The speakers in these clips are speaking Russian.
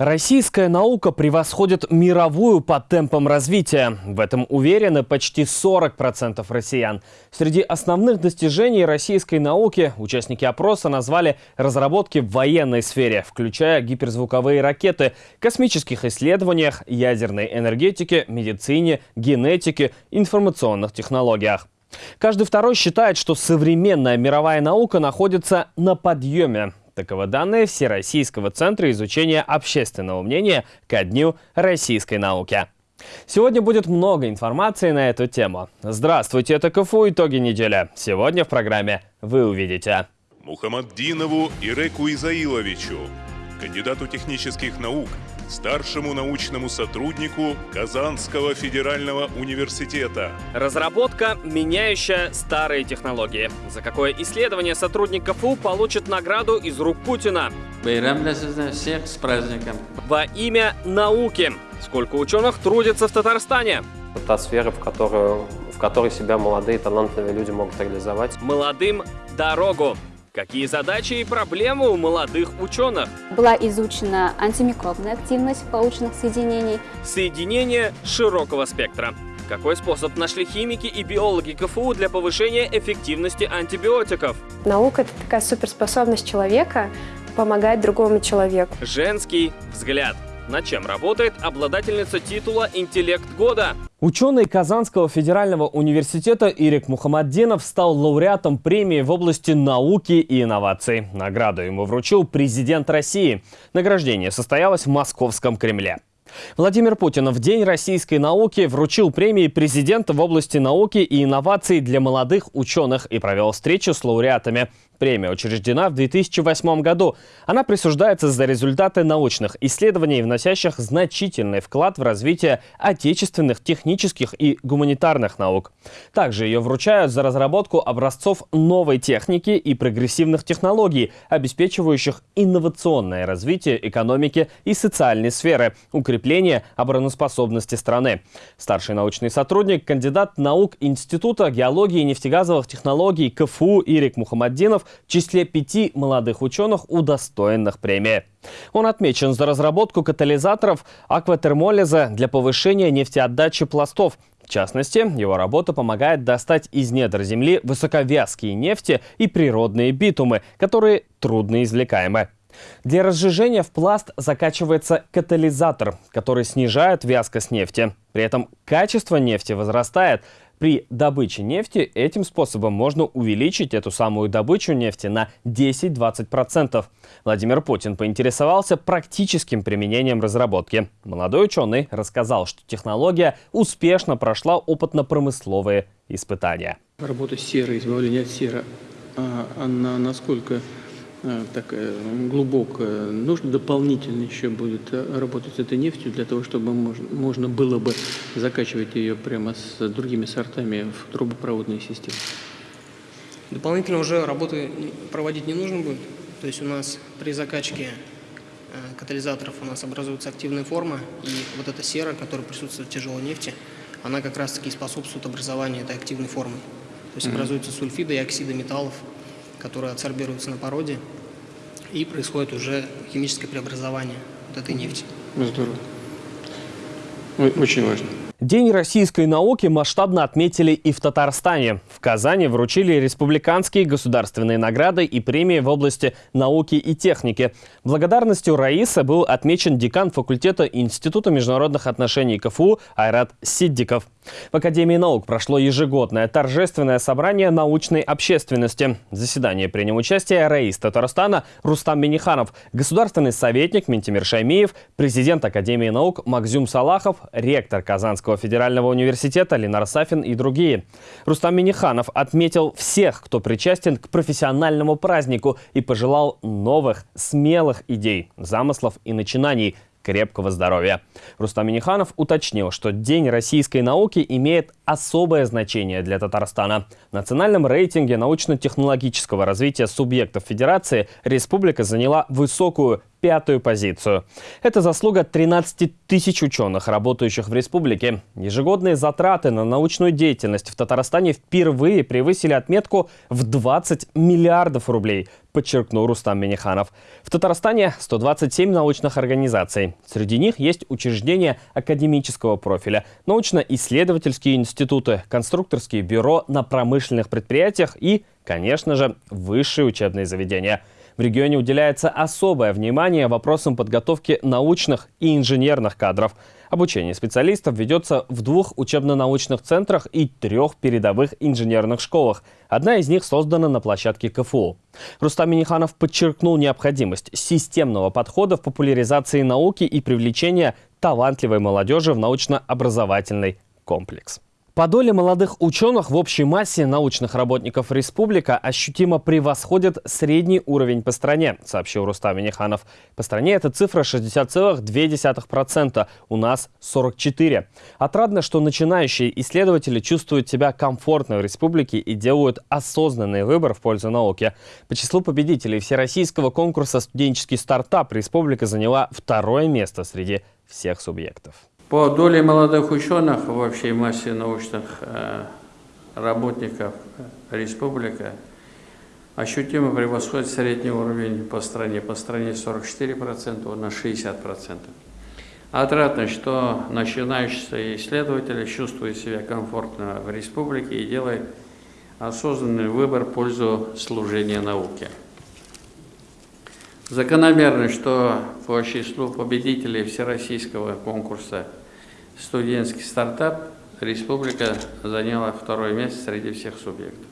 Российская наука превосходит мировую по темпам развития. В этом уверены почти 40% россиян. Среди основных достижений российской науки участники опроса назвали разработки в военной сфере, включая гиперзвуковые ракеты, космических исследованиях, ядерной энергетике, медицине, генетике, информационных технологиях. Каждый второй считает, что современная мировая наука находится на подъеме. Таковы данные Всероссийского центра изучения общественного мнения ко Дню российской науки. Сегодня будет много информации на эту тему. Здравствуйте, это КФУ «Итоги недели». Сегодня в программе вы увидите. Мухаммаддинову Иреку Изаиловичу, кандидату технических наук, старшему научному сотруднику Казанского федерального университета. Разработка, меняющая старые технологии. За какое исследование сотрудник КФУ получит награду из рук Путина? всех с праздником. Во имя науки. Сколько ученых трудится в Татарстане? Та сфера, в которую в которой себя молодые талантливые люди могут реализовать. Молодым дорогу. Какие задачи и проблемы у молодых ученых? Была изучена антимикробная активность полученных соединений. Соединение широкого спектра. Какой способ нашли химики и биологи КФУ для повышения эффективности антибиотиков? Наука – это такая суперспособность человека помогать другому человеку. Женский взгляд. Над чем работает обладательница титула «Интеллект года»? Ученый Казанского федерального университета Ирик Мухаммаддинов стал лауреатом премии в области науки и инноваций. Награду ему вручил президент России. Награждение состоялось в Московском Кремле. Владимир Путин в День российской науки вручил премии президента в области науки и инноваций для молодых ученых и провел встречу с лауреатами. Премия учреждена в 2008 году. Она присуждается за результаты научных исследований, вносящих значительный вклад в развитие отечественных технических и гуманитарных наук. Также ее вручают за разработку образцов новой техники и прогрессивных технологий, обеспечивающих инновационное развитие экономики и социальной сферы, укрепление обороноспособности страны. Старший научный сотрудник, кандидат наук Института геологии и нефтегазовых технологий КФУ Ирик Мухаммаддинов в числе пяти молодых ученых, удостоенных премии. Он отмечен за разработку катализаторов акватермолиза для повышения нефтеотдачи пластов. В частности, его работа помогает достать из недр земли высоковязкие нефти и природные битумы, которые трудно извлекаемы. Для разжижения в пласт закачивается катализатор, который снижает вязкость нефти. При этом качество нефти возрастает, при добыче нефти этим способом можно увеличить эту самую добычу нефти на 10-20%. Владимир Путин поинтересовался практическим применением разработки. Молодой ученый рассказал, что технология успешно прошла опытно-промысловые испытания. Работа с серой, избавление от серы, а она насколько такая глубокая. Нужно дополнительно еще будет э, работать с этой нефтью для того, чтобы можно, можно было бы закачивать ее прямо с другими сортами в трубопроводные системы. Дополнительно уже работы проводить не нужно будет. То есть у нас при закачке э, катализаторов у нас образуется активная форма, и вот эта сера, которая присутствует в тяжелой нефти, она как раз-таки способствует образованию этой активной формы. То есть образуются сульфиды и оксиды металлов, которые адсорбируются на породе, и происходит уже химическое преобразование вот этой нефти. Здорово. Очень важно. День российской науки масштабно отметили и в Татарстане. В Казани вручили республиканские государственные награды и премии в области науки и техники. Благодарностью Раиса был отмечен декан факультета Института международных отношений КФУ Айрат Сиддиков. В Академии наук прошло ежегодное торжественное собрание научной общественности. В заседании принял участие Раис Татарстана Рустам Миниханов, государственный советник Ментимир Шаймиев, президент Академии наук Макзюм Салахов, ректор Казанского Казанского федерального университета Ленар Сафин и другие. Рустам Миниханов отметил всех, кто причастен к профессиональному празднику и пожелал новых, смелых идей, замыслов и начинаний – крепкого здоровья. Рустам Миниханов уточнил, что День российской науки имеет особое значение для Татарстана. В национальном рейтинге научно-технологического развития субъектов Федерации республика заняла высокую пятую позицию. Это заслуга 13 тысяч ученых, работающих в республике. Ежегодные затраты на научную деятельность в Татарстане впервые превысили отметку в 20 миллиардов рублей, подчеркнул Рустам Миниханов. В Татарстане 127 научных организаций. Среди них есть учреждения академического профиля, научно-исследовательские институты, конструкторские бюро на промышленных предприятиях и, конечно же, высшие учебные заведения – в регионе уделяется особое внимание вопросам подготовки научных и инженерных кадров. Обучение специалистов ведется в двух учебно-научных центрах и трех передовых инженерных школах. Одна из них создана на площадке КФУ. Рустам Миниханов подчеркнул необходимость системного подхода в популяризации науки и привлечения талантливой молодежи в научно-образовательный комплекс. По доле молодых ученых в общей массе научных работников республика ощутимо превосходит средний уровень по стране, сообщил Рустам Миниханов. По стране эта цифра 60,2%, у нас 44%. Отрадно, что начинающие исследователи чувствуют себя комфортно в республике и делают осознанный выбор в пользу науки. По числу победителей всероссийского конкурса «Студенческий стартап» республика заняла второе место среди всех субъектов. По доле молодых ученых в общей массе научных э, работников республика ощутимо превосходит средний уровень по стране. По стране 44%, у нас 60%. Отрадно, что начинающие исследователи чувствуют себя комфортно в республике и делают осознанный выбор в пользу служения науке. Закономерно, что по числу победителей всероссийского конкурса «Студентский стартап» республика заняла второе место среди всех субъектов.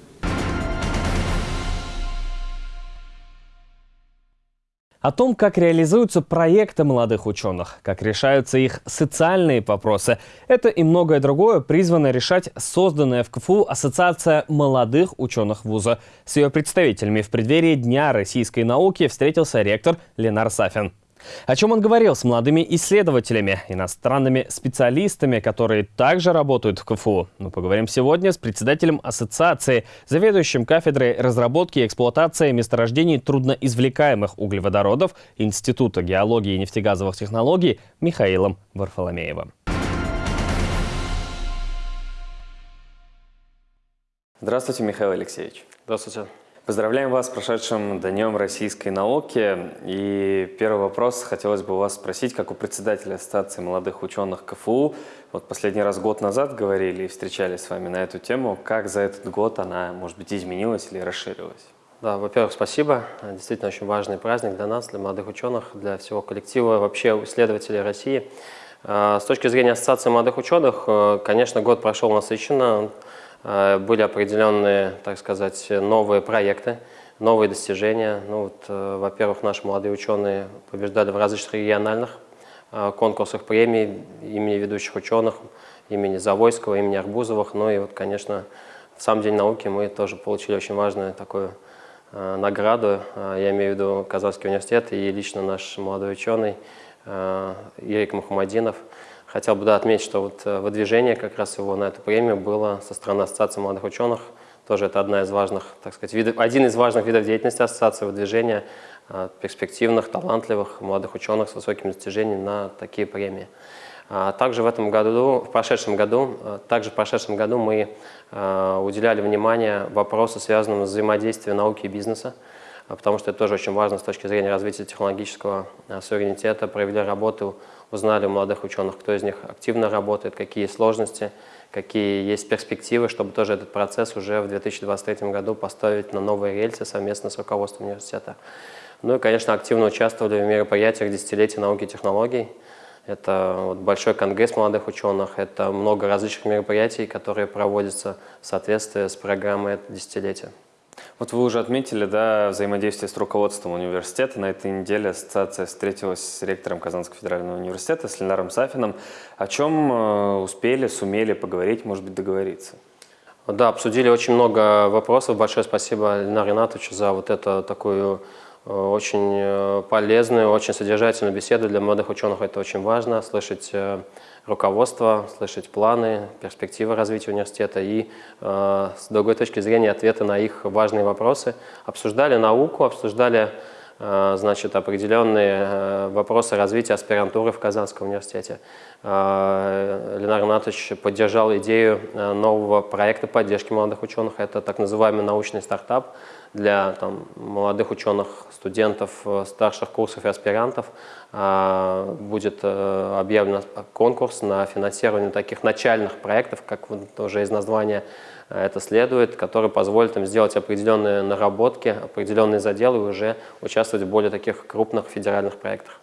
О том, как реализуются проекты молодых ученых, как решаются их социальные вопросы, это и многое другое призвано решать созданная в КФУ Ассоциация молодых ученых вуза. С ее представителями в преддверии Дня российской науки встретился ректор Ленар Сафин. О чем он говорил с молодыми исследователями, иностранными специалистами, которые также работают в КФУ? Мы поговорим сегодня с председателем ассоциации, заведующим кафедрой разработки и эксплуатации месторождений трудноизвлекаемых углеводородов Института геологии и нефтегазовых технологий Михаилом Варфоломеевым. Здравствуйте, Михаил Алексеевич. Здравствуйте. Поздравляем вас с прошедшим Днем российской науки. И первый вопрос хотелось бы у вас спросить, как у председателя Ассоциации молодых ученых КФУ. Вот последний раз год назад говорили и встречались с вами на эту тему. Как за этот год она, может быть, изменилась или расширилась? Да, во-первых, спасибо. Действительно очень важный праздник для нас, для молодых ученых, для всего коллектива, вообще исследователей России. А, с точки зрения Ассоциации молодых ученых, э, конечно, год прошел насыщенно. Э, были определенные, так сказать, новые проекты, новые достижения. Ну, э, Во-первых, наши молодые ученые побеждали в различных региональных э, конкурсах премий имени ведущих ученых, имени Завойского, имени Арбузовых. Ну и вот, конечно, в сам День науки мы тоже получили очень важную такую награду. Я имею в виду Казахский университет и лично наш молодой ученый Ирик Мухаммадинов – Хотел бы да, отметить, что вот э, выдвижение как раз его на эту премию было со стороны Ассоциации молодых ученых. Тоже это одна из важных, так сказать, видов, один из важных видов деятельности Ассоциации выдвижения э, перспективных, талантливых молодых ученых с высокими достижениями на такие премии. А также в этом году, в прошедшем году, э, также в прошедшем году мы уделяли внимание вопросу, связанному с взаимодействием науки и бизнеса, потому что это тоже очень важно с точки зрения развития технологического суверенитета, провели работу узнали у молодых ученых, кто из них активно работает, какие сложности, какие есть перспективы, чтобы тоже этот процесс уже в 2023 году поставить на новые рельсы совместно с руководством университета. Ну и, конечно, активно участвовали в мероприятиях десятилетия науки и технологий. Это вот большой конгресс молодых ученых, это много различных мероприятий, которые проводятся в соответствии с программой десятилетия. Вот вы уже отметили да, взаимодействие с руководством университета. На этой неделе ассоциация встретилась с ректором Казанского федерального университета, с Ленаром Сафином. О чем э, успели, сумели поговорить, может быть, договориться? Да, обсудили очень много вопросов. Большое спасибо Ленару Ринатовичу за вот эту такую э, очень э, полезную, очень содержательную беседу. Для молодых ученых это очень важно, слышать руководство, слышать планы, перспективы развития университета и э, с другой точки зрения ответы на их важные вопросы. Обсуждали науку, обсуждали значит, определенные вопросы развития аспирантуры в Казанском университете. Ленар Игнатович поддержал идею нового проекта поддержки молодых ученых. Это так называемый научный стартап для там, молодых ученых, студентов, старших курсов и аспирантов. Будет объявлен конкурс на финансирование таких начальных проектов, как уже из названия это следует, который позволит им сделать определенные наработки, определенные заделы и уже участвовать в более таких крупных федеральных проектах.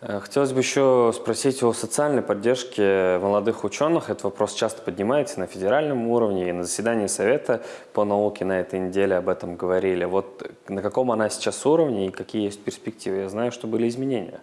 Э, хотелось бы еще спросить о социальной поддержке молодых ученых. Этот вопрос часто поднимается на федеральном уровне, и на заседании Совета по науке на этой неделе об этом говорили. Вот на каком она сейчас уровне и какие есть перспективы? Я знаю, что были изменения.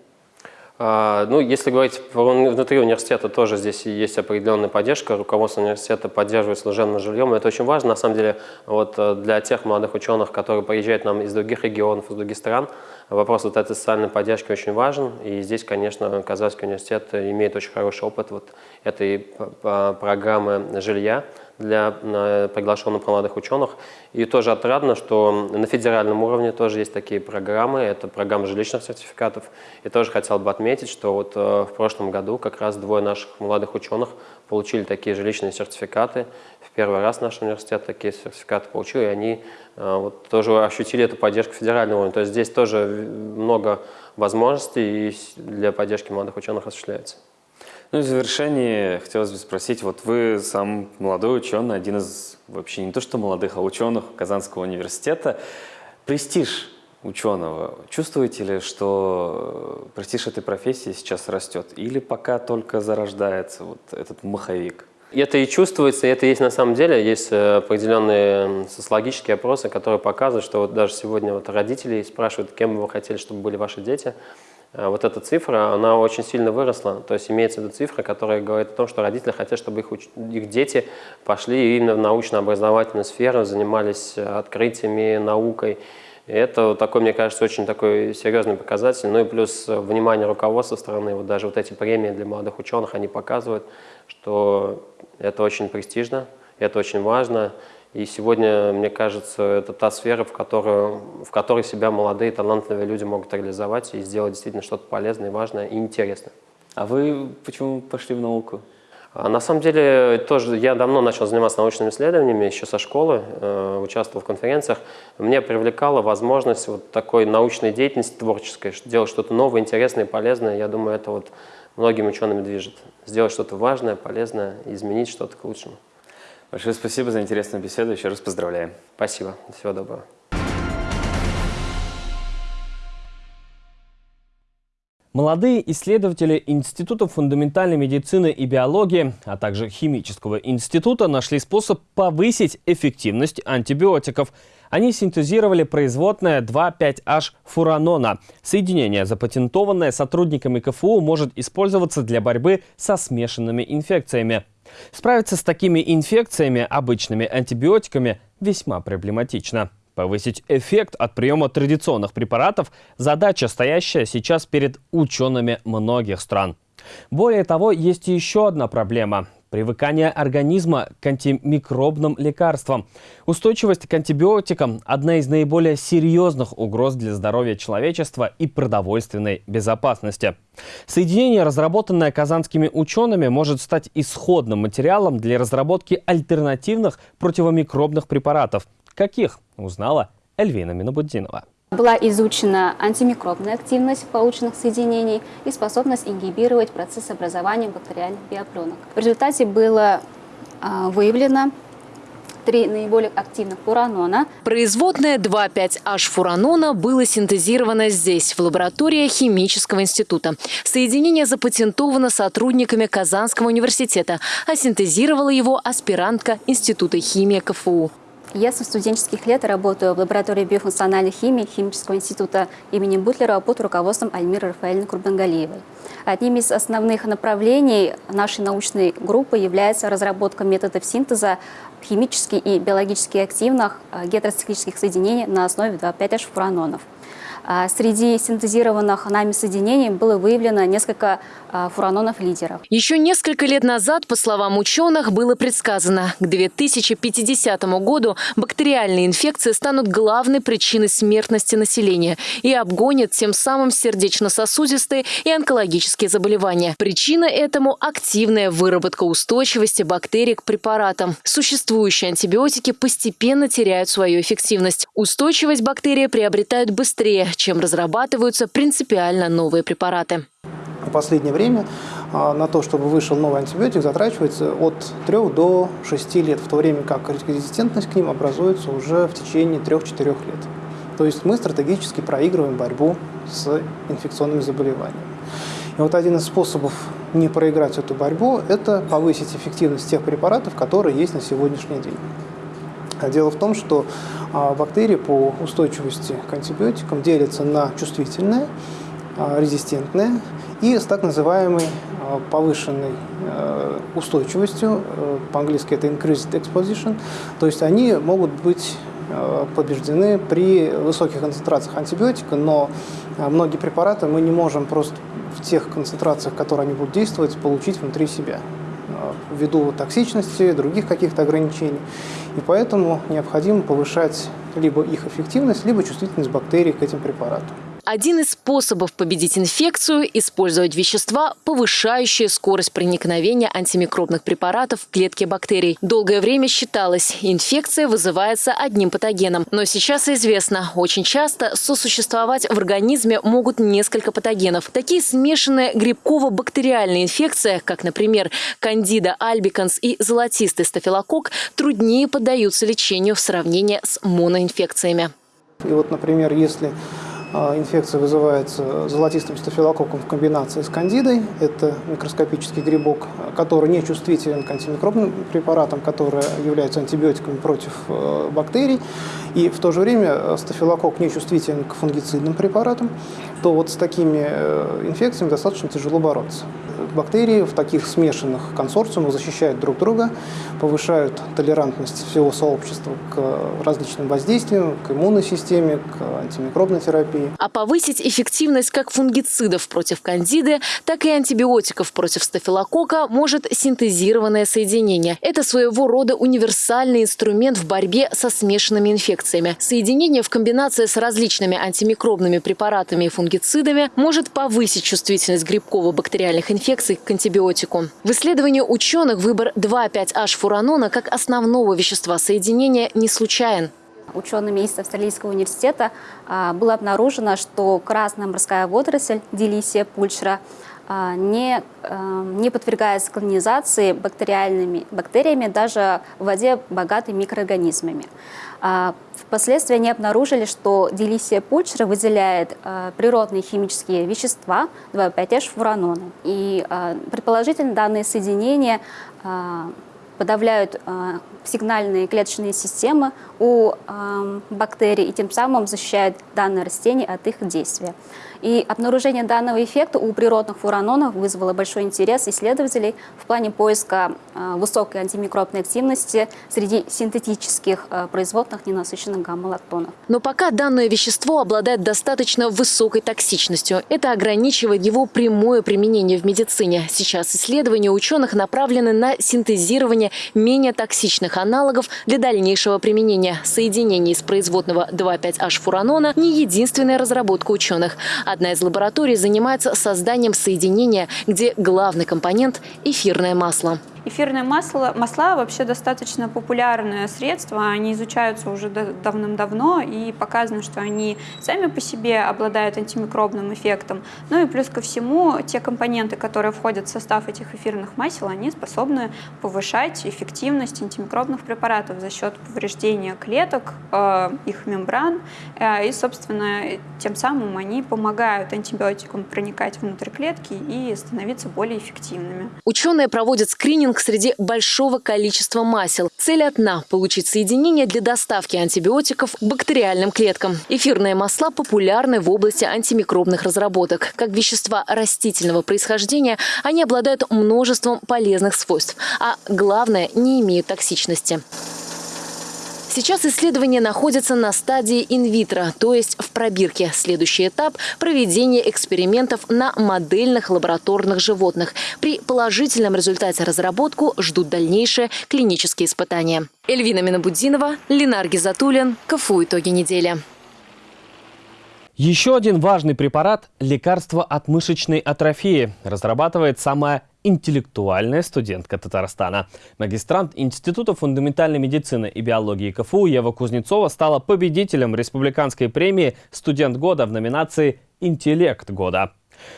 А, ну, если говорить внутри университета, тоже здесь есть определенная поддержка. Руководство университета поддерживает служебным жильем. Это очень важно, на самом деле, вот э, для тех молодых ученых, которые приезжают нам из других регионов, из других стран, вопрос вот этой социальной поддержки очень важен. И здесь, конечно, Казанский университет имеет очень хороший опыт вот этой программы жилья для приглашенных молодых ученых. И тоже отрадно, что на федеральном уровне тоже есть такие программы, это программа жилищных сертификатов. И тоже хотел бы отметить, что вот э, в прошлом году как раз двое наших молодых ученых получили такие жилищные сертификаты. В первый раз наш университет такие сертификаты получил, и они э, вот, тоже ощутили эту поддержку федерального уровня. То есть здесь тоже много возможностей для поддержки молодых ученых осуществляется. Ну и в завершении хотелось бы спросить, вот вы сам молодой ученый, один из вообще не то что молодых, а ученых Казанского университета. Престиж ученого, чувствуете ли, что престиж этой профессии сейчас растет? Или пока только зарождается вот этот маховик? Это и чувствуется, и это есть на самом деле. Есть э, определенные социологические опросы, которые показывают, что вот даже сегодня вот родители спрашивают, кем вы хотели, чтобы были ваши дети. Э, вот эта цифра, она очень сильно выросла. То есть имеется в виду цифра, которая говорит о том, что родители хотят, чтобы их, уч... их дети пошли именно в научно-образовательную сферу, занимались открытиями, наукой. И это такой, мне кажется, очень такой серьезный показатель. Ну и плюс внимание руководства страны, вот даже вот эти премии для молодых ученых, они показывают, что это очень престижно, это очень важно. И сегодня, мне кажется, это та сфера, в, которую, в которой себя молодые, талантливые люди могут реализовать и сделать действительно что-то полезное, важное и интересное. А вы почему пошли в науку? А на самом деле, тоже я давно начал заниматься научными исследованиями, еще со школы, э, участвовал в конференциях. Мне привлекала возможность вот такой научной деятельности творческой, делать что-то новое, интересное, полезное. Я думаю, это вот многими учеными движет. Сделать что-то важное, полезное, изменить что-то к лучшему. Большое спасибо за интересную беседу. Еще раз поздравляем. Спасибо. Всего доброго. Молодые исследователи Института фундаментальной медицины и биологии, а также Химического института нашли способ повысить эффективность антибиотиков. Они синтезировали производное 2,5-H фуранона. Соединение, запатентованное сотрудниками КФУ, может использоваться для борьбы со смешанными инфекциями. Справиться с такими инфекциями обычными антибиотиками весьма проблематично. Повысить эффект от приема традиционных препаратов – задача, стоящая сейчас перед учеными многих стран. Более того, есть еще одна проблема Привыкание организма к антимикробным лекарствам. Устойчивость к антибиотикам – одна из наиболее серьезных угроз для здоровья человечества и продовольственной безопасности. Соединение, разработанное казанскими учеными, может стать исходным материалом для разработки альтернативных противомикробных препаратов. Каких? Узнала Эльвина Минобуддинова. Была изучена антимикробная активность полученных соединений и способность ингибировать процесс образования бактериальных биопленок. В результате было а, выявлено три наиболее активных фуранона. Производное 2,5-H-фуранона было синтезировано здесь, в лаборатории Химического института. Соединение запатентовано сотрудниками Казанского университета, а синтезировала его аспирантка Института химии КФУ. Я со студенческих лет работаю в лаборатории биофункциональной химии Химического института имени Бутлера под руководством Альмиры Рафаэльны Курбангалиевой. Одним из основных направлений нашей научной группы является разработка методов синтеза химически и биологически активных э, гетероциклических соединений на основе 2,5-H фуранонов. А, среди синтезированных нами соединений было выявлено несколько а, фуранонов-лидеров. Еще несколько лет назад, по словам ученых, было предсказано, к 2050 году бактериальные инфекции станут главной причиной смертности населения и обгонят тем самым сердечно-сосудистые и онкологические заболевания. Причина этому – активная выработка устойчивости бактерий к препаратам. Существующие антибиотики постепенно теряют свою эффективность. Устойчивость бактерии приобретают быстрее, чем разрабатываются принципиально новые препараты. В последнее время а, на то, чтобы вышел новый антибиотик, затрачивается от 3 до 6 лет, в то время как резистентность к ним образуется уже в течение 3-4 лет. То есть мы стратегически проигрываем борьбу с инфекционными заболеваниями. И вот один из способов не проиграть эту борьбу – это повысить эффективность тех препаратов, которые есть на сегодняшний день. Дело в том, что а, бактерии по устойчивости к антибиотикам делятся на чувствительные, а, резистентные и с так называемой а, повышенной устойчивостью, э, по-английски это increased exposition, то есть они могут быть побеждены при высоких концентрациях антибиотика, но многие препараты мы не можем просто в тех концентрациях, которые они будут действовать, получить внутри себя ввиду токсичности, других каких-то ограничений. И поэтому необходимо повышать либо их эффективность, либо чувствительность бактерий к этим препаратам. Один из способов победить инфекцию – использовать вещества, повышающие скорость проникновения антимикробных препаратов в клетки бактерий. Долгое время считалось, инфекция вызывается одним патогеном. Но сейчас известно, очень часто сосуществовать в организме могут несколько патогенов. Такие смешанные грибково-бактериальные инфекции, как, например, кандида альбиканс и золотистый стафилококк, труднее поддаются лечению в сравнении с моноинфекциями. И вот, например, если инфекция вызывается золотистым стафилококком в комбинации с кандидой. Это микроскопический грибок, который не чувствителен к антимикробным препаратам, которые являются антибиотиками против э, бактерий. И в то же время э, стафилококк не чувствителен к фунгицидным препаратам, то вот с такими э, инфекциями достаточно тяжело бороться. Бактерии в таких смешанных консорциумах защищают друг друга, повышают толерантность всего сообщества к различным воздействиям, к иммунной системе, к антимикробной терапии. А повысить эффективность как фунгицидов против кандиды, так и антибиотиков против стафилококка может синтезированное соединение. Это своего рода универсальный инструмент в борьбе со смешанными инфекциями. Соединение в комбинации с различными антимикробными препаратами и фунгицидами может повысить чувствительность грибково-бактериальных инфекций инфекций к антибиотику. В исследовании ученых выбор 2,5-H-фуранона как основного вещества соединения не случайен. Учеными из Австралийского университета а, было обнаружено, что красная морская водоросль Делисия пульчера а, не, а, не подвергается колонизации бактериальными бактериями даже в воде, богатой микроорганизмами. Впоследствии они обнаружили, что делисия пульчера выделяет а, природные химические вещества 2,5-H-фураноны. И а, предположительно данные соединения подавляют сигнальные клеточные системы у бактерий и тем самым защищают данное растение от их действия. И обнаружение данного эффекта у природных фуранонов вызвало большой интерес исследователей в плане поиска э, высокой антимикробной активности среди синтетических э, производных ненасыщенных гамма-лактонов. Но пока данное вещество обладает достаточно высокой токсичностью. Это ограничивает его прямое применение в медицине. Сейчас исследования ученых направлены на синтезирование менее токсичных аналогов для дальнейшего применения. Соединение из производного 2,5-H-фуранона – не единственная разработка ученых. Одна из лабораторий занимается созданием соединения, где главный компонент – эфирное масло. Эфирные масла, масла вообще достаточно популярное средство, они изучаются уже давным-давно и показано, что они сами по себе обладают антимикробным эффектом. Ну и плюс ко всему, те компоненты, которые входят в состав этих эфирных масел, они способны повышать эффективность антимикробных препаратов за счет повреждения клеток, э, их мембран, э, и, собственно, тем самым они помогают антибиотикам проникать внутрь клетки и становиться более эффективными. Ученые проводят скрининг скрининг среди большого количества масел. Цель одна – получить соединение для доставки антибиотиков к бактериальным клеткам. Эфирные масла популярны в области антимикробных разработок. Как вещества растительного происхождения, они обладают множеством полезных свойств, а главное – не имеют токсичности. Сейчас исследование находится на стадии инвитро, то есть в пробирке. Следующий этап – проведение экспериментов на модельных лабораторных животных. При положительном результате разработку ждут дальнейшие клинические испытания. Эльвина Минабудинова, Ленар Гизатуллин. КФУ «Итоги недели». Еще один важный препарат – лекарство от мышечной атрофии. Разрабатывает самая интеллектуальная студентка Татарстана. Магистрант Института фундаментальной медицины и биологии КФУ Ева Кузнецова стала победителем республиканской премии «Студент года» в номинации «Интеллект года».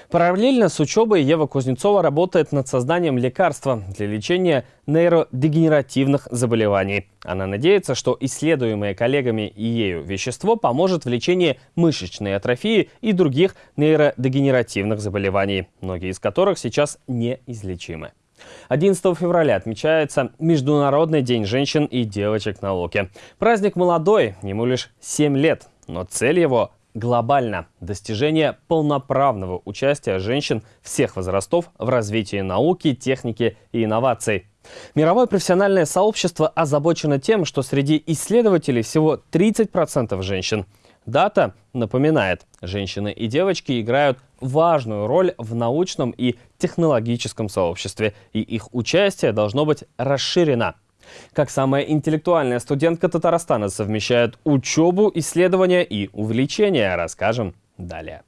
Параллельно с учебой Ева Кузнецова работает над созданием лекарства для лечения нейродегенеративных заболеваний. Она надеется, что исследуемое коллегами и ею вещество поможет в лечении мышечной атрофии и других нейродегенеративных заболеваний, многие из которых сейчас неизлечимы. 11 февраля отмечается Международный день женщин и девочек науки. Праздник молодой, ему лишь 7 лет, но цель его глобально достижение полноправного участия женщин всех возрастов в развитии науки, техники и инноваций. Мировое профессиональное сообщество озабочено тем, что среди исследователей всего 30% женщин. Дата напоминает, женщины и девочки играют важную роль в научном и технологическом сообществе, и их участие должно быть расширено. Как самая интеллектуальная студентка Татарстана совмещает учебу, исследования и увлечения, расскажем далее.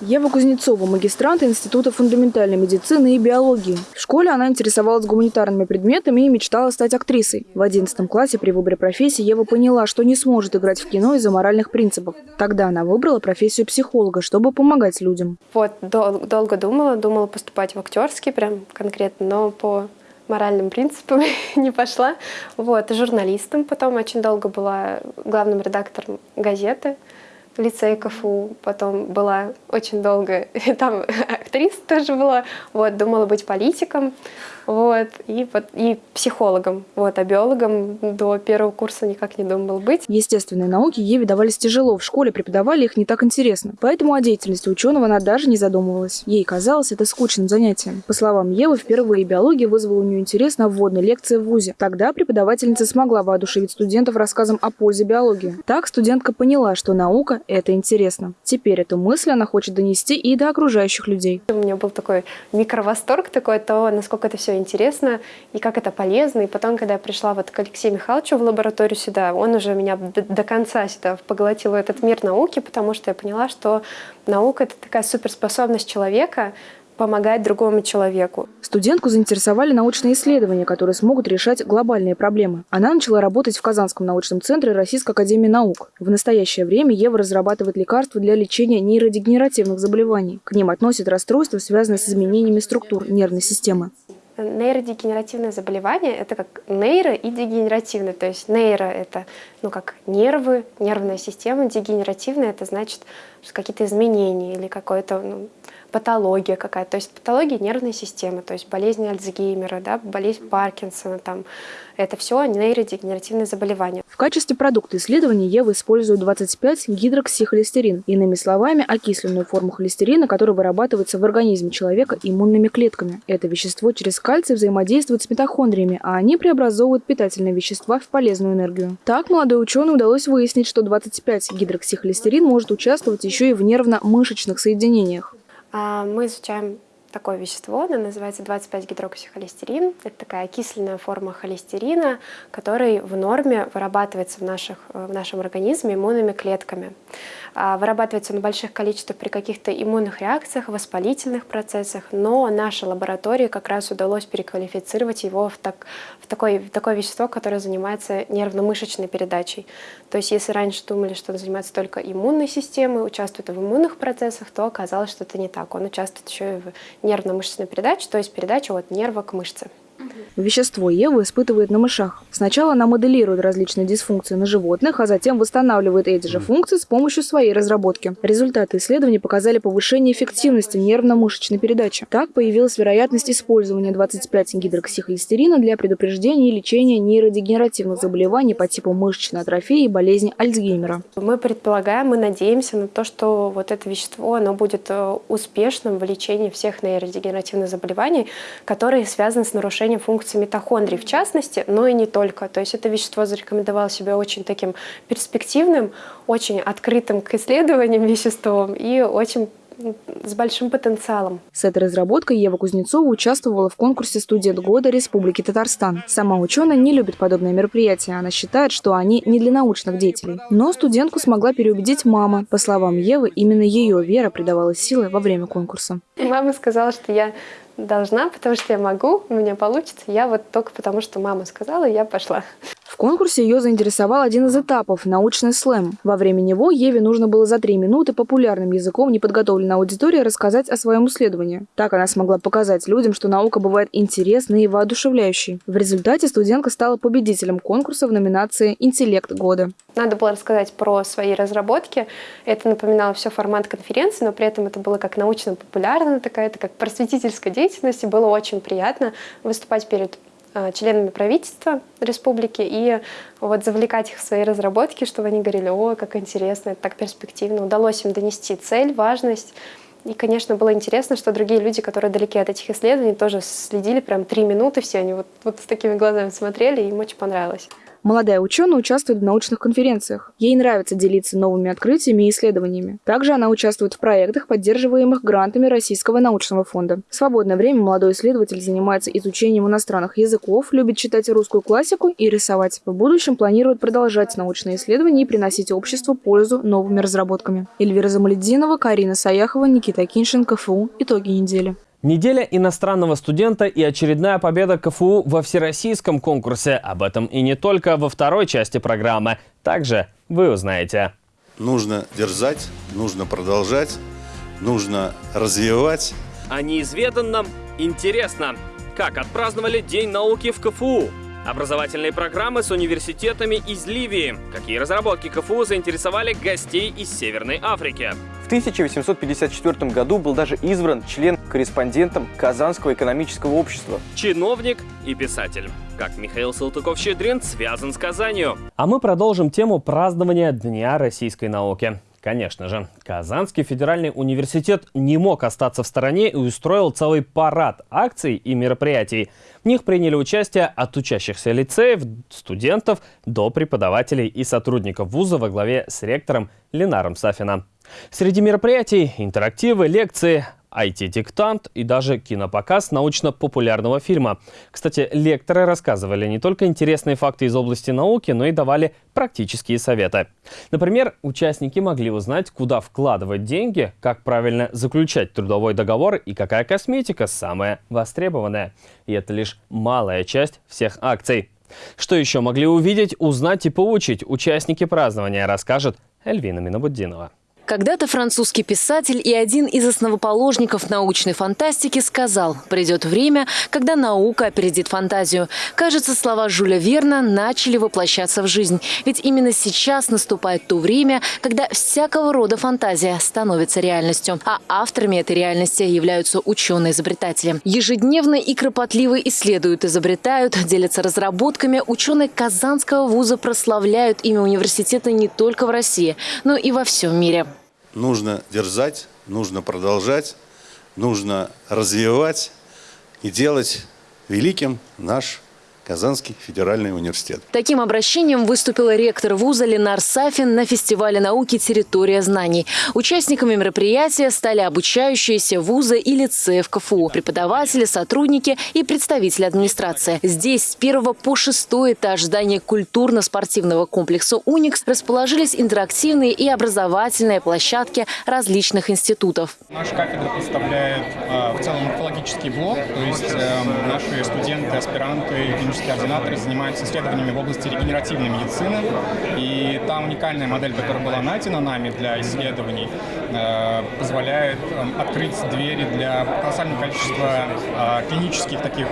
Ева Кузнецова, магистрант Института фундаментальной медицины и биологии. В школе она интересовалась гуманитарными предметами и мечтала стать актрисой. В 11 классе при выборе профессии Ева поняла, что не сможет играть в кино из-за моральных принципов. Тогда она выбрала профессию психолога, чтобы помогать людям. Вот, дол долго думала, думала поступать в актерский прям конкретно, но по моральным принципам не пошла. Вот, журналистом потом очень долго была главным редактором газеты лицее КФУ, потом была очень долго, там актриса тоже была, вот, думала быть политиком, вот, и, и психологом, вот, а биологом до первого курса никак не думал быть. Естественные науки Еве давались тяжело, в школе преподавали их не так интересно, поэтому о деятельности ученого она даже не задумывалась. Ей казалось это скучным занятием. По словам Евы, впервые биология вызвала у нее интерес на вводной лекции в ВУЗе. Тогда преподавательница смогла воодушевить студентов рассказом о пользе биологии. Так студентка поняла, что наука – это интересно. Теперь эту мысль она хочет донести и до окружающих людей. У меня был такой микровосторг такой, то, насколько это все интересно и как это полезно. И потом, когда я пришла вот к Алексею Михайловичу в лабораторию сюда, он уже меня до, конца сюда поглотил этот мир науки, потому что я поняла, что наука — это такая суперспособность человека, помогать другому человеку. Студентку заинтересовали научные исследования, которые смогут решать глобальные проблемы. Она начала работать в Казанском научном центре Российской академии наук. В настоящее время Ева разрабатывает лекарства для лечения нейродегенеративных заболеваний. К ним относят расстройства, связанные с изменениями структур нервной системы. Нейродегенеративное заболевание – это как нейро и дегенеративное. То есть нейро – это ну, как нервы, нервная система, дегенеративное – это значит какие-то изменения или какое-то ну, патология какая-то, то есть патология нервной системы, то есть болезнь Альцгеймера, да, болезнь Паркинсона, там, это все нейродегенеративные заболевания. В качестве продукта исследования Ева использует 25 гидроксихолестерин, иными словами, окисленную форму холестерина, которая вырабатывается в организме человека иммунными клетками. Это вещество через кальций взаимодействует с митохондриями, а они преобразовывают питательные вещества в полезную энергию. Так молодой ученый удалось выяснить, что 25 гидроксихолестерин может участвовать еще и в нервно-мышечных соединениях. А, мы изучаем такое вещество, оно называется 25-гидроксихолестерин. Это такая окисленная форма холестерина, который в норме вырабатывается в, наших, в нашем организме иммунными клетками. А, вырабатывается на больших количествах при каких-то иммунных реакциях, воспалительных процессах, но нашей лаборатории как раз удалось переквалифицировать его в, так, в, такое, в такое вещество, которое занимается нервно-мышечной передачей. То есть если раньше думали, что он занимается только иммунной системой, участвует в иммунных процессах, то оказалось, что это не так. Он участвует еще и в нервно-мышечной передаче, то есть передача от нерва к мышце. Вещество Ева испытывает на мышах. Сначала она моделирует различные дисфункции на животных, а затем восстанавливает эти же функции с помощью своей разработки. Результаты исследований показали повышение эффективности нервно-мышечной передачи. Так появилась вероятность использования 25 гидроксихолестерина для предупреждения и лечения нейродегенеративных заболеваний по типу мышечной атрофии и болезни Альцгеймера. Мы предполагаем, мы надеемся на то, что вот это вещество оно будет э, успешным в лечении всех нейродегенеративных заболеваний, которые связаны с нарушением функции митохондрий в частности, но и не только. То есть это вещество зарекомендовало себя очень таким перспективным, очень открытым к исследованиям веществом и очень с большим потенциалом. С этой разработкой Ева Кузнецова участвовала в конкурсе «Студент года Республики Татарстан». Сама ученая не любит подобные мероприятия. Она считает, что они не для научных деятелей. Но студентку смогла переубедить мама. По словам Евы, именно ее вера придавала силы во время конкурса. Мама сказала, что я должна, потому что я могу, у меня получится. Я вот только потому, что мама сказала, я пошла. Конкурсе ее заинтересовал один из этапов – научный слэм. Во время него Еве нужно было за три минуты популярным языком неподготовленной аудитории рассказать о своем исследовании. Так она смогла показать людям, что наука бывает интересной и воодушевляющей. В результате студентка стала победителем конкурса в номинации «Интеллект года». Надо было рассказать про свои разработки. Это напоминало все формат конференции, но при этом это было как научно-популярная такая, это как просветительская деятельность, и было очень приятно выступать перед членами правительства республики и вот завлекать их в свои разработки, чтобы они говорили, о, как интересно, это так перспективно. Удалось им донести цель, важность. И, конечно, было интересно, что другие люди, которые далеки от этих исследований, тоже следили прям три минуты все, они вот, вот с такими глазами смотрели, и им очень понравилось. Молодая ученая участвует в научных конференциях. Ей нравится делиться новыми открытиями и исследованиями. Также она участвует в проектах, поддерживаемых грантами Российского научного фонда. В свободное время молодой исследователь занимается изучением иностранных языков, любит читать русскую классику и рисовать. В будущем планирует продолжать научные исследования и приносить обществу пользу новыми разработками. Эльвира Замалединова, Карина Саяхова, Никита Киншин, КФУ. Итоги недели. Неделя иностранного студента и очередная победа КФУ во всероссийском конкурсе. Об этом и не только во второй части программы. Также вы узнаете. Нужно дерзать, нужно продолжать, нужно развивать. О неизведанном интересно. Как отпраздновали День науки в КФУ? Образовательные программы с университетами из Ливии. Какие разработки КФУ заинтересовали гостей из Северной Африки? В 1854 году был даже избран член-корреспондентом Казанского экономического общества. Чиновник и писатель. Как Михаил Салтыков-Щедрин связан с Казанью. А мы продолжим тему празднования Дня российской науки. Конечно же, Казанский федеральный университет не мог остаться в стороне и устроил целый парад акций и мероприятий. В них приняли участие от учащихся лицеев, студентов до преподавателей и сотрудников вуза во главе с ректором Ленаром Сафином. Среди мероприятий – интерактивы, лекции, IT-диктант и даже кинопоказ научно-популярного фильма. Кстати, лекторы рассказывали не только интересные факты из области науки, но и давали практические советы. Например, участники могли узнать, куда вкладывать деньги, как правильно заключать трудовой договор и какая косметика самая востребованная. И это лишь малая часть всех акций. Что еще могли увидеть, узнать и получить участники празднования, расскажет Эльвина Минобуддинова. Когда-то французский писатель и один из основоположников научной фантастики сказал, придет время, когда наука опередит фантазию. Кажется, слова Жюля Верна начали воплощаться в жизнь. Ведь именно сейчас наступает то время, когда всякого рода фантазия становится реальностью. А авторами этой реальности являются ученые-изобретатели. Ежедневно и кропотливо исследуют, изобретают, делятся разработками. Ученые Казанского вуза прославляют имя университета не только в России, но и во всем мире нужно дерзать, нужно продолжать, нужно развивать и делать великим наш Казанский федеральный университет. Таким обращением выступил ректор вуза Ленар Сафин на фестивале науки «Территория знаний». Участниками мероприятия стали обучающиеся вуза и лицеев КФУ, преподаватели, сотрудники и представители администрации. Здесь с первого по шестой этаж здания культурно-спортивного комплекса «Уникс» расположились интерактивные и образовательные площадки различных институтов. Наша кафедра представляет э, в целом морфологический блок, то есть э, наши студенты, аспиранты, клинические ординаторы занимаются исследованиями в области регенеративной медицины. И та уникальная модель, которая была найдена нами для исследований, э, позволяет э, открыть двери для колоссального количества э, клинических таких,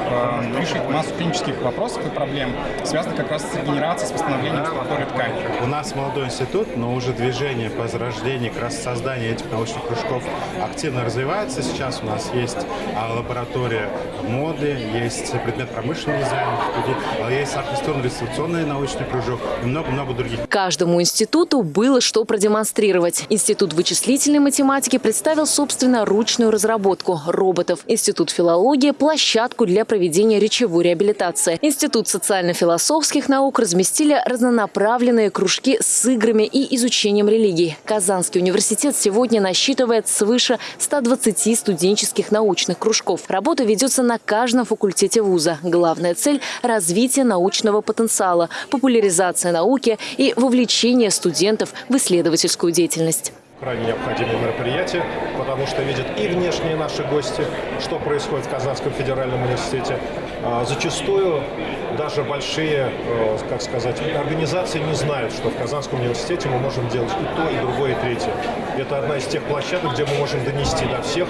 решить массу клинических вопросов и проблем, связанных как раз с регенерацией, с восстановлением структуры ткани. У нас молодой институт, но уже движение по зарождению, как раз создание этих научных кружков активно развивается. Сейчас у нас есть а, лаборатория моды, есть предмет промышленный дизайн, другие. А есть архитектурно-реставрационный научный кружок и много-много других. Каждому институту было что продемонстрировать. Институт вычислительной математики представил собственноручную разработку роботов. Институт филологии – площадку для проведения речевой реабилитации. Институт социально-философских наук разместили разнонаправленные кружки с играми и изучением религии. Казанский университет сегодня насчитывает свыше 120 студенческих научных кружков. Работа ведется на каждом факультете вуза. Главная цель – развитие научного потенциала, популяризация науки и вовлечение студентов в исследовательскую деятельность крайне необходимое мероприятие, потому что видят и внешние наши гости, что происходит в Казанском федеральном университете. А, зачастую даже большие, э, как сказать, организации не знают, что в Казанском университете мы можем делать и то, и другое, и третье. Это одна из тех площадок, где мы можем донести до всех,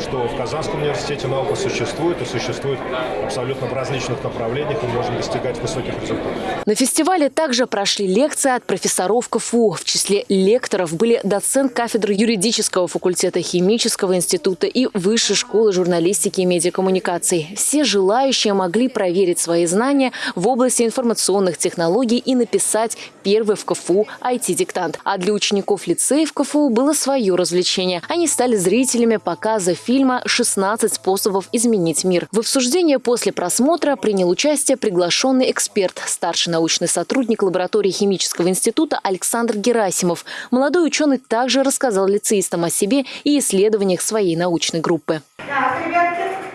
что в Казанском университете наука существует и существует абсолютно в различных направлениях и можем достигать высоких результатов. На фестивале также прошли лекции от профессоров КФУ. В числе лекторов были доцент кафедры юридического факультета Химического института и Высшей школы журналистики и медиакоммуникаций. Все желающие могли проверить свои знания образования в области информационных технологий и написать первый в КФУ IT-диктант. А для учеников лицеев КФУ было свое развлечение. Они стали зрителями показа фильма «16 способов изменить мир». В обсуждении после просмотра принял участие приглашенный эксперт, старший научный сотрудник лаборатории Химического института Александр Герасимов. Молодой ученый также рассказал лицеистам о себе и исследованиях своей научной группы. Так, ребятки,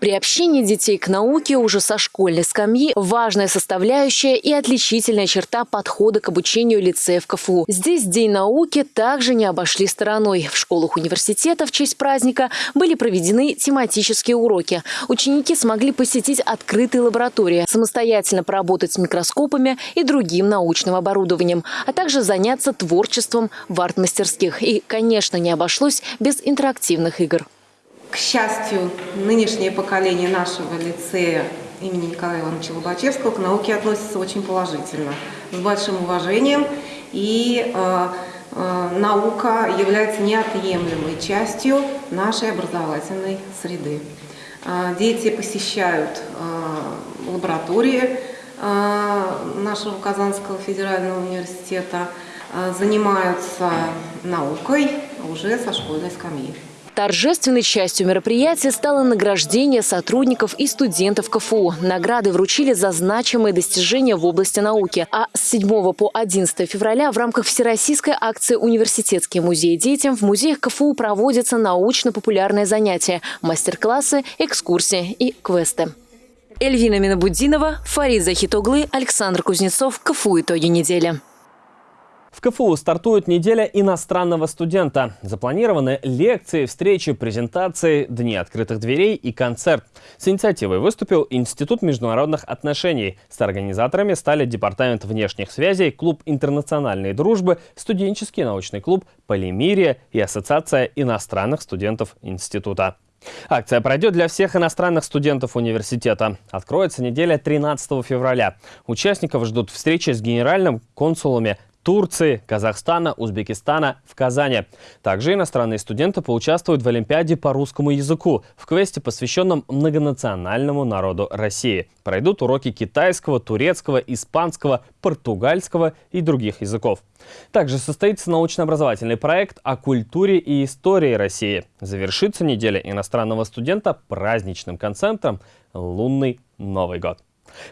Приобщение детей к науке уже со школьной скамьи – важная составляющая и отличительная черта подхода к обучению лицеев КФУ. Здесь День науки также не обошли стороной. В школах университета в честь праздника были проведены тематические уроки. Ученики смогли посетить открытые лаборатории, самостоятельно поработать с микроскопами и другим научным оборудованием, а также заняться творчеством в арт-мастерских. И, конечно, не обошлось без интерактивных игр. К счастью, нынешнее поколение нашего лицея имени Николая Ивановича Лобачевского к науке относится очень положительно, с большим уважением. И э, э, наука является неотъемлемой частью нашей образовательной среды. Э, дети посещают э, лаборатории э, нашего Казанского федерального университета, э, занимаются наукой уже со школьной скамьи. Торжественной частью мероприятия стало награждение сотрудников и студентов КФУ. Награды вручили за значимые достижения в области науки. А с 7 по 11 февраля в рамках всероссийской акции «Университетский музей детям» в музеях КФУ проводятся научно-популярные занятия, мастер-классы, экскурсии и квесты. Эльвина Минабудинова, Фарид Захитоглы, Александр Кузнецов. КФУ «Итоги недели». В КФУ стартует неделя иностранного студента. Запланированы лекции, встречи, презентации, дни открытых дверей и концерт. С инициативой выступил Институт международных отношений. С организаторами стали Департамент внешних связей, Клуб интернациональной дружбы, студенческий научный клуб «Полимирия» и Ассоциация иностранных студентов института. Акция пройдет для всех иностранных студентов университета. Откроется неделя 13 февраля. Участников ждут встречи с генеральным консулами Турции, Казахстана, Узбекистана в Казани. Также иностранные студенты поучаствуют в Олимпиаде по русскому языку в квесте, посвященном многонациональному народу России. Пройдут уроки китайского, турецкого, испанского, португальского и других языков. Также состоится научно-образовательный проект о культуре и истории России. Завершится неделя иностранного студента праздничным концертом «Лунный Новый год».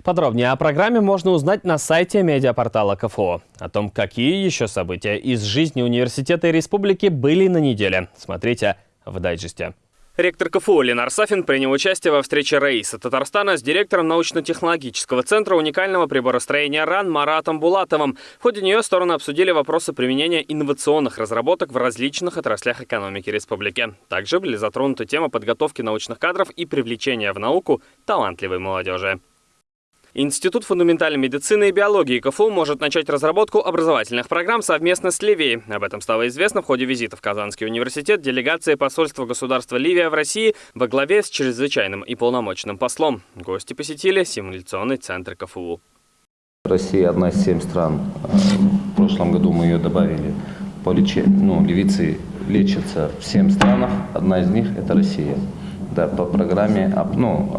Подробнее о программе можно узнать на сайте медиапортала КФО. О том, какие еще события из жизни университета и республики были на неделе, смотрите в дайджесте. Ректор КФУ Ленар Сафин принял участие во встрече Раиса Татарстана с директором научно-технологического центра уникального приборостроения РАН Маратом Булатовым. В ходе нее стороны обсудили вопросы применения инновационных разработок в различных отраслях экономики республики. Также были затронуты темы подготовки научных кадров и привлечения в науку талантливой молодежи. Институт фундаментальной медицины и биологии КФУ может начать разработку образовательных программ совместно с Ливией. Об этом стало известно в ходе визита в Казанский университет делегации посольства государства Ливия в России во главе с чрезвычайным и полномочным послом. Гости посетили симуляционный центр КФУ. Россия одна из семь стран. В прошлом году мы ее добавили. По лечению, ну, ливийцы лечатся в семь странах. Одна из них – это Россия. Да, по программе ну,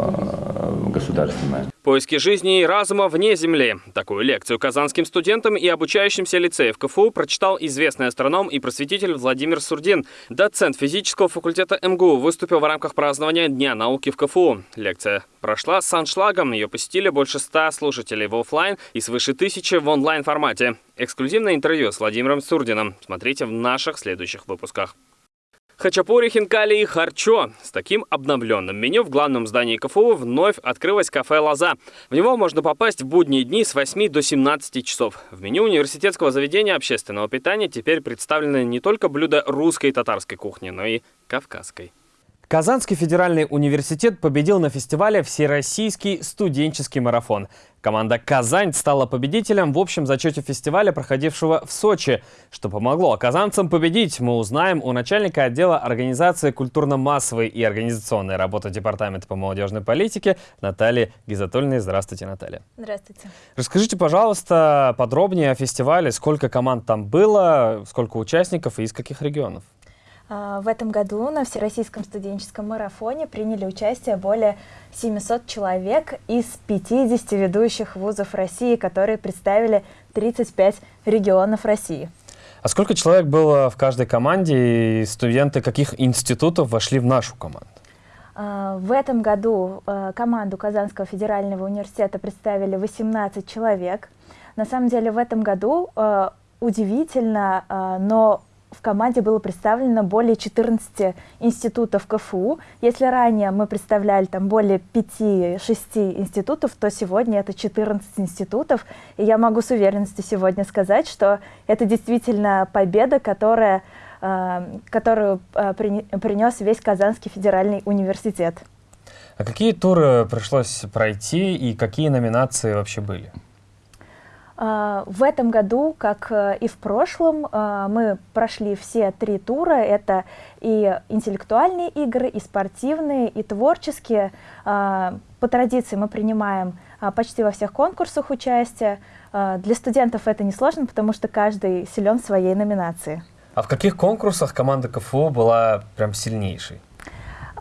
государственная. Поиски жизни и разума вне Земли. Такую лекцию казанским студентам и обучающимся лицеев КФУ прочитал известный астроном и просветитель Владимир Сурдин. Доцент физического факультета МГУ выступил в рамках празднования Дня науки в КФУ. Лекция прошла с аншлагом. Ее посетили больше ста слушателей в офлайн и свыше тысячи в онлайн формате. Эксклюзивное интервью с Владимиром Сурдином смотрите в наших следующих выпусках. Хачапури, хинкали и харчо. С таким обновленным меню в главном здании КФУ вновь открылось кафе «Лоза». В него можно попасть в будние дни с 8 до 17 часов. В меню университетского заведения общественного питания теперь представлены не только блюда русской и татарской кухни, но и кавказской. Казанский федеральный университет победил на фестивале «Всероссийский студенческий марафон». Команда «Казань» стала победителем в общем зачете фестиваля, проходившего в Сочи. Что помогло казанцам победить, мы узнаем у начальника отдела организации культурно-массовой и организационной работы Департамента по молодежной политике Натальи Гизатульной. Здравствуйте, Наталья. Здравствуйте. Расскажите, пожалуйста, подробнее о фестивале, сколько команд там было, сколько участников и из каких регионов? А, в этом году на Всероссийском студенческом марафоне приняли участие более 700 человек из 50 ведущих вузов России, которые представили 35 регионов России. А сколько человек было в каждой команде и студенты каких институтов вошли в нашу команду? А, в этом году а, команду Казанского федерального университета представили 18 человек. На самом деле в этом году удивительно, но в команде было представлено более 14 институтов КФУ. Если ранее мы представляли там более 5-6 институтов, то сегодня это 14 институтов. И я могу с уверенностью сегодня сказать, что это действительно победа, которая, э, которую э, принес весь Казанский федеральный университет. А какие туры пришлось пройти и какие номинации вообще были? А, в этом году, как э, и в прошлом, а, мы прошли все три тура. Это и интеллектуальные игры, и спортивные, и творческие. А, по традиции мы принимаем почти во всех конкурсах участие. Для студентов это несложно, потому что каждый силен в своей номинации. А в каких конкурсах команда КФУ была прям сильнейшей?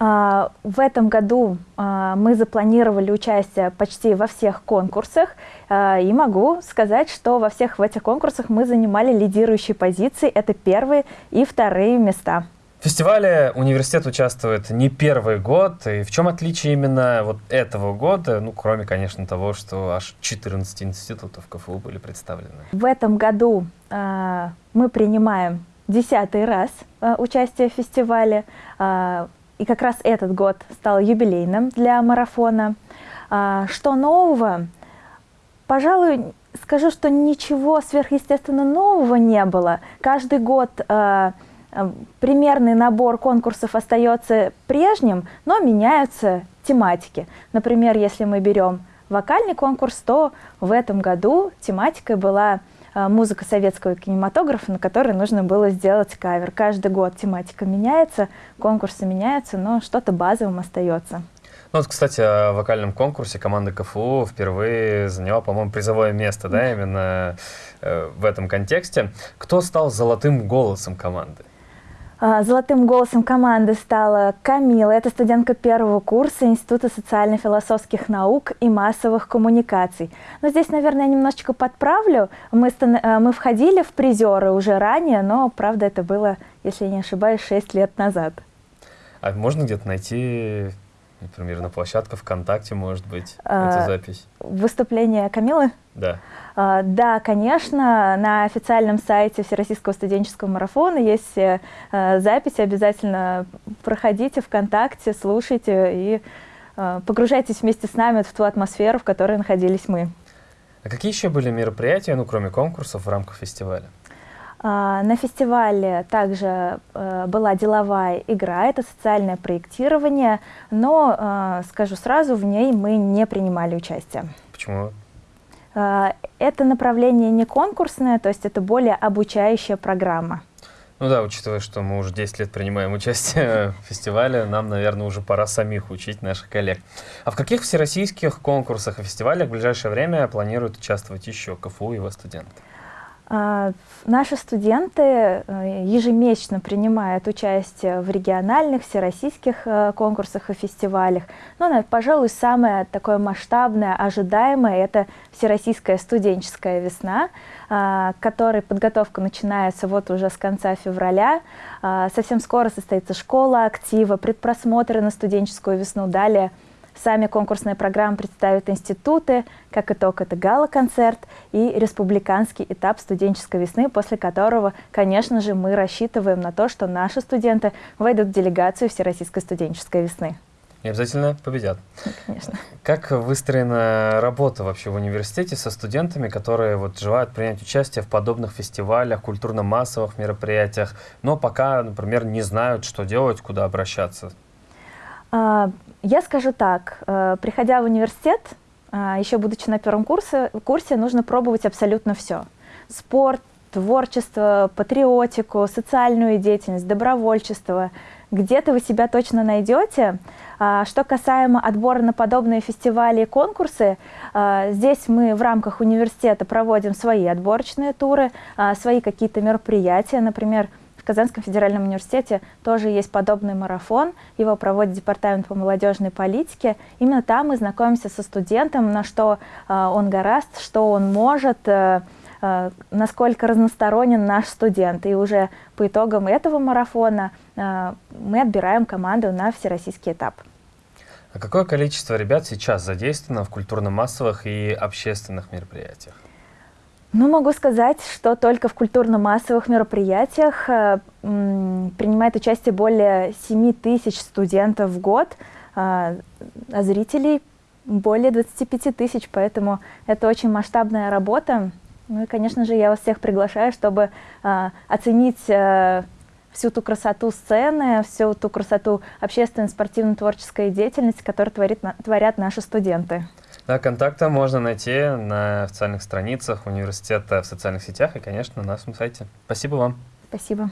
А, в этом году а, мы запланировали участие почти во всех конкурсах, а, и могу сказать, что во всех в этих конкурсах мы занимали лидирующие позиции, это первые и вторые места. В фестивале университет участвует не первый год. И в чем отличие именно вот этого года, ну, кроме, конечно, того, что аж 14 институтов КФУ были представлены? В этом году э, мы принимаем десятый раз э, участие в фестивале. Э, и как раз этот год стал юбилейным для марафона. А, что нового? Пожалуй, скажу, что ничего сверхъестественно нового не было. Каждый год а, а, примерный набор конкурсов остается прежним, но меняются тематики. Например, если мы берем вокальный конкурс, то в этом году тематикой была музыка советского кинематографа, на которой нужно было сделать кавер. Каждый год тематика меняется, конкурсы меняются, но что-то базовым остается. Ну вот, кстати, о вокальном конкурсе команда КФУ впервые заняла, по-моему, призовое место, да, именно э, в этом контексте. Кто стал золотым голосом команды? А, золотым голосом команды стала Камила. Это студентка первого курса Института социально-философских наук и массовых коммуникаций. Но здесь, наверное, я немножечко подправлю. Мы, э, мы входили в призеры уже ранее, но, правда, это было, если я не ошибаюсь, 6 лет назад. А можно где-то найти, например, на площадке ВКонтакте, может быть, а, эту запись? Выступление Камилы? Да. А, да, конечно, на официальном сайте Всероссийского студенческого марафона есть э, записи, обязательно проходите ВКонтакте, слушайте и э, погружайтесь вместе с нами в ту атмосферу, в которой находились мы. А какие еще были мероприятия, ну, кроме конкурсов, в рамках фестиваля? А, на фестивале также э, была деловая игра, это социальное проектирование, но, скажу сразу, в ней мы не принимали участие. Почему? А, это направление не конкурсное, то есть это более обучающая программа. Ну да, учитывая, что мы уже 10 лет принимаем участие в фестивале, нам, наверное, уже пора самих учить наших коллег. А в каких всероссийских конкурсах и фестивалях в ближайшее время планируют участвовать еще КФУ и его студенты? А, наши студенты э, ежемесячно принимают участие в региональных, всероссийских э, конкурсах и фестивалях. Но, пожалуй, самое такое масштабное, ожидаемое – это Всероссийская студенческая весна, а, которой подготовка начинается вот уже с конца февраля. А, совсем скоро состоится школа актива, предпросмотры на студенческую весну. Далее – Сами конкурсные программы представят институты. Как итог, это гала-концерт и республиканский этап студенческой весны, после которого, конечно же, мы рассчитываем на то, что наши студенты войдут в делегацию Всероссийской студенческой весны. И обязательно победят. Конечно. Как выстроена работа вообще в университете со студентами, которые вот желают принять участие в подобных фестивалях, культурно-массовых мероприятиях, но пока, например, не знают, что делать, куда обращаться? А, я скажу так, э, приходя в университет, а, еще будучи на первом курсе, курсе, нужно пробовать абсолютно все. Спорт, творчество, патриотику, социальную деятельность, добровольчество. Где-то вы себя точно найдете. А, что касаемо отбора на подобные фестивали и конкурсы, здесь мы в рамках университета проводим свои отборочные туры, свои какие-то мероприятия, например, Казанском федеральном университете тоже есть подобный марафон. Его проводит Департамент по молодежной политике. Именно там мы знакомимся со студентом, на что э, он гораст, что он может, э, э, насколько разносторонен наш студент. И уже по итогам этого марафона мы отбираем команду на всероссийский этап. А какое количество ребят сейчас задействовано в культурно-массовых и общественных мероприятиях? Ну, могу сказать, что только в культурно-массовых мероприятиях э, принимает участие более 7 тысяч студентов в год, э, а зрителей более 25 тысяч, поэтому это очень масштабная работа. Ну и, конечно же, я вас всех приглашаю, чтобы э, оценить э, всю ту красоту сцены, всю ту красоту общественной спортивно-творческой деятельности, которую творит, творят наши студенты. Да, контакты можно найти на официальных страницах университета в социальных сетях и, конечно, на нашем сайте. Спасибо вам. Спасибо.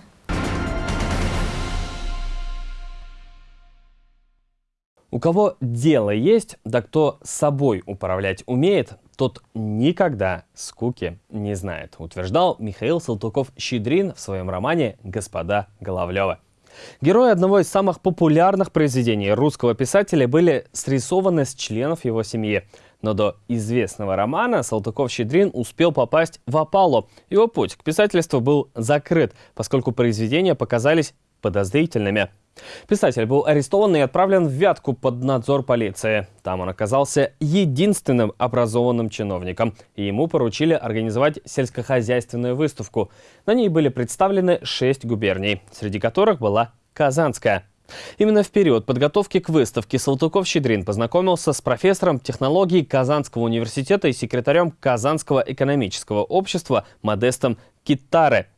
У кого дело есть, да кто собой управлять умеет, тот никогда скуки не знает, утверждал Михаил Салтуков-Щедрин в своем романе «Господа Головлева». Герои одного из самых популярных произведений русского писателя были срисованы с членов его семьи. Но до известного романа Салтыков-Щедрин успел попасть в опалу. Его путь к писательству был закрыт, поскольку произведения показались подозрительными. Писатель был арестован и отправлен в Вятку под надзор полиции. Там он оказался единственным образованным чиновником, и ему поручили организовать сельскохозяйственную выставку. На ней были представлены шесть губерний, среди которых была Казанская. Именно в период подготовки к выставке Салтыков-Щедрин познакомился с профессором технологий Казанского университета и секретарем Казанского экономического общества Модестом Китаре.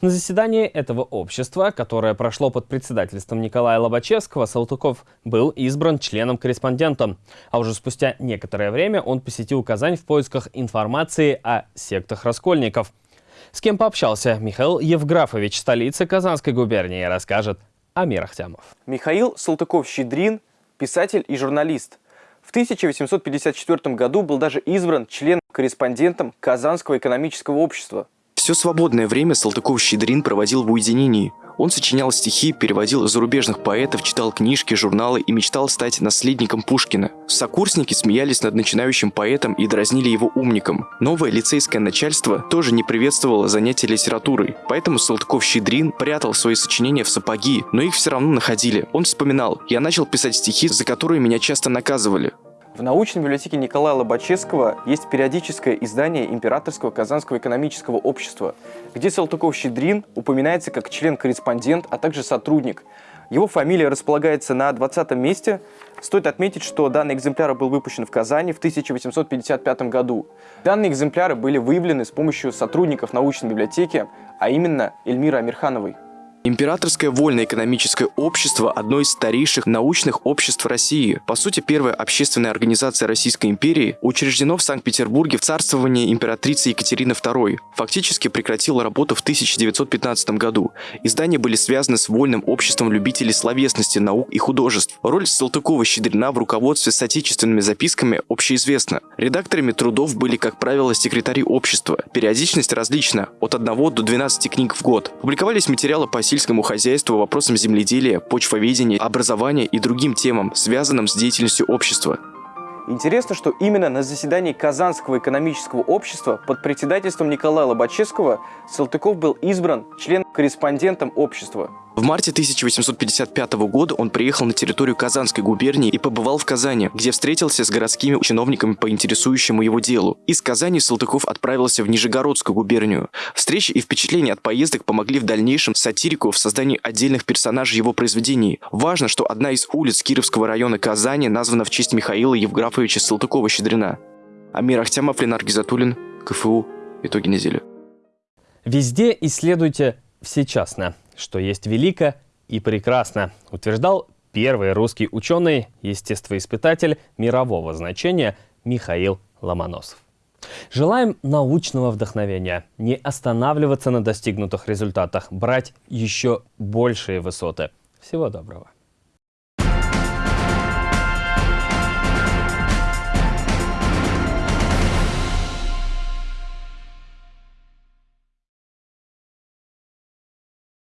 На заседании этого общества, которое прошло под председательством Николая Лобачевского, Салтыков был избран членом-корреспондентом. А уже спустя некоторое время он посетил Казань в поисках информации о сектах раскольников. С кем пообщался Михаил Евграфович, столицы Казанской губернии, расскажет Амир Ахтямов. Михаил Салтыков-Щедрин – писатель и журналист. В 1854 году был даже избран член-корреспондентом Казанского экономического общества. Все свободное время Салтыков-Щедрин проводил в уединении. Он сочинял стихи, переводил зарубежных поэтов, читал книжки, журналы и мечтал стать наследником Пушкина. Сокурсники смеялись над начинающим поэтом и дразнили его умником. Новое лицейское начальство тоже не приветствовало занятия литературой, поэтому Салтыков-Щедрин прятал свои сочинения в сапоги, но их все равно находили. Он вспоминал, я начал писать стихи, за которые меня часто наказывали. В научной библиотеке Николая Лобачевского есть периодическое издание Императорского Казанского экономического общества, где Салтыков-Щедрин упоминается как член-корреспондент, а также сотрудник. Его фамилия располагается на 20 месте. Стоит отметить, что данный экземпляр был выпущен в Казани в 1855 году. Данные экземпляры были выявлены с помощью сотрудников научной библиотеки, а именно Эльмиры Амирхановой. Императорское вольно-экономическое общество – одно из старейших научных обществ России. По сути, первая общественная организация Российской империи учреждено в Санкт-Петербурге в царствовании императрицы Екатерины II. Фактически прекратило работу в 1915 году. Издания были связаны с вольным обществом любителей словесности, наук и художеств. Роль Салтыкова-Щедрина в руководстве с отечественными записками общеизвестна. Редакторами трудов были, как правило, секретари общества. Периодичность различна – от 1 до 12 книг в год. Публиковались материалы по сельскому хозяйству, вопросам земледелия, почвоведения, образования и другим темам, связанным с деятельностью общества. Интересно, что именно на заседании Казанского экономического общества под председательством Николая Лобачевского Салтыков был избран член-корреспондентом общества. В марте 1855 года он приехал на территорию Казанской губернии и побывал в Казани, где встретился с городскими чиновниками по интересующему его делу. Из Казани Салтыков отправился в Нижегородскую губернию. Встречи и впечатления от поездок помогли в дальнейшем сатирику в создании отдельных персонажей его произведений. Важно, что одна из улиц Кировского района Казани названа в честь Михаила Евграфовича Салтыкова-Щедрина. Амир Ахтямов, Ленар Гизатуллин, КФУ. Итоги недели. Везде исследуйте всечасно что есть велико и прекрасно, утверждал первый русский ученый, естествоиспытатель мирового значения Михаил Ломоносов. Желаем научного вдохновения, не останавливаться на достигнутых результатах, брать еще большие высоты. Всего доброго!